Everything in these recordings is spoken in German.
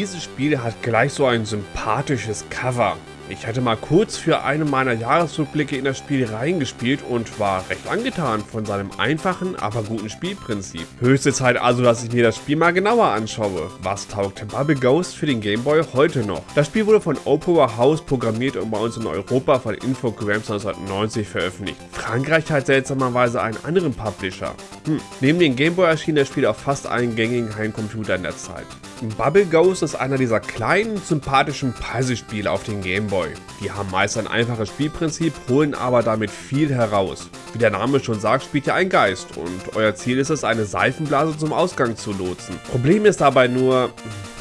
dieses Spiel hat gleich so ein sympathisches Cover. Ich hatte mal kurz für einen meiner Jahresrückblicke in das Spiel reingespielt und war recht angetan von seinem einfachen, aber guten Spielprinzip. Höchste Zeit also, dass ich mir das Spiel mal genauer anschaue. Was taugt Bubble Ghost für den Game Boy heute noch? Das Spiel wurde von Opera House programmiert und bei uns in Europa von Infogrames 1990 veröffentlicht. Frankreich hat seltsamerweise einen anderen Publisher. Hm. Neben dem Game Boy erschien das Spiel auf fast allen gängigen Heimcomputern der Zeit. Bubble Ghost ist einer dieser kleinen, sympathischen Preisespiele auf den Game Boy. Die haben meist ein einfaches Spielprinzip, holen aber damit viel heraus. Wie der Name schon sagt, spielt ihr ein Geist und euer Ziel ist es, eine Seifenblase zum Ausgang zu lotsen. Problem ist dabei nur,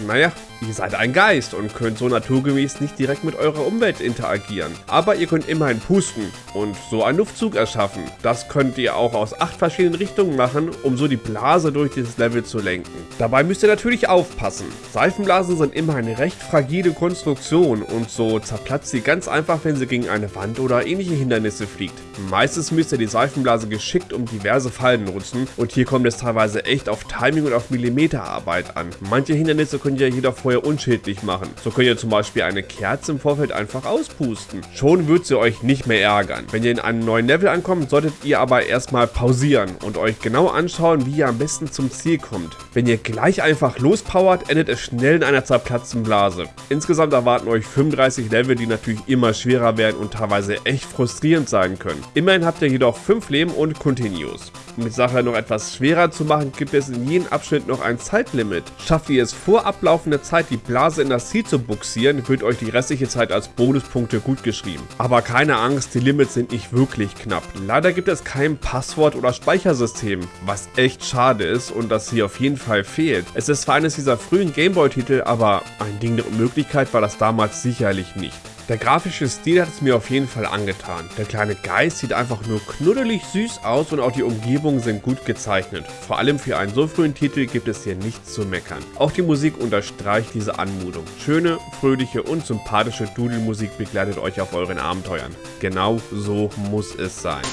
naja, Ihr seid ein Geist und könnt so naturgemäß nicht direkt mit eurer Umwelt interagieren. Aber ihr könnt immerhin pusten und so einen Luftzug erschaffen. Das könnt ihr auch aus acht verschiedenen Richtungen machen, um so die Blase durch dieses Level zu lenken. Dabei müsst ihr natürlich aufpassen. Seifenblasen sind immer eine recht fragile Konstruktion und so zerplatzt sie ganz einfach, wenn sie gegen eine Wand oder ähnliche Hindernisse fliegt. Meistens müsst ihr die Seifenblase geschickt um diverse Fallen nutzen und hier kommt es teilweise echt auf Timing und auf Millimeterarbeit an. Manche Hindernisse könnt ihr jedoch vorher unschädlich machen. So könnt ihr zum Beispiel eine Kerze im Vorfeld einfach auspusten. Schon wird sie euch nicht mehr ärgern. Wenn ihr in einem neuen Level ankommt, solltet ihr aber erstmal pausieren und euch genau anschauen, wie ihr am besten zum Ziel kommt. Wenn ihr gleich einfach lospowert, endet es schnell in einer zerplatzten Blase. Insgesamt erwarten euch 35 Level, die natürlich immer schwerer werden und teilweise echt frustrierend sein können. Immerhin habt ihr jedoch 5 Leben und Continues. Um die Sache noch etwas schwerer zu machen, gibt es in jedem Abschnitt noch ein Zeitlimit. Schafft ihr es vor ablaufender Zeit, die Blase in das Ziel zu buxieren, wird euch die restliche Zeit als Bonuspunkte gut geschrieben. Aber keine Angst, die Limits sind nicht wirklich knapp. Leider gibt es kein Passwort- oder Speichersystem, was echt schade ist und das hier auf jeden Fall fehlt. Es ist zwar eines dieser frühen Gameboy-Titel, aber ein Ding der Unmöglichkeit war das damals sicherlich nicht. Der grafische Stil hat es mir auf jeden Fall angetan. Der kleine Geist sieht einfach nur knuddelig süß aus und auch die Umgebungen sind gut gezeichnet. Vor allem für einen so frühen Titel gibt es hier nichts zu meckern. Auch die Musik unterstreicht diese Anmutung. Schöne, fröhliche und sympathische Dudelmusik begleitet euch auf euren Abenteuern. Genau so muss es sein.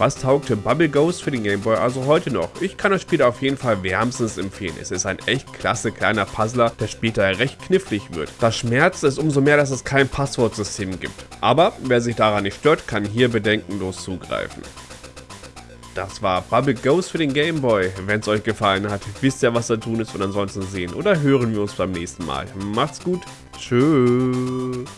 Was taugte Bubble Ghost für den Game Boy also heute noch? Ich kann das Spiel auf jeden Fall wärmstens empfehlen. Es ist ein echt klasse kleiner Puzzler, der später recht knifflig wird. Das schmerzt es umso mehr, dass es kein Passwortsystem gibt. Aber wer sich daran nicht stört, kann hier bedenkenlos zugreifen. Das war Bubble Ghost für den Game Boy. Wenn es euch gefallen hat, wisst ihr, was da tun ist und ansonsten sehen oder hören wir uns beim nächsten Mal. Macht's gut. Tschüss.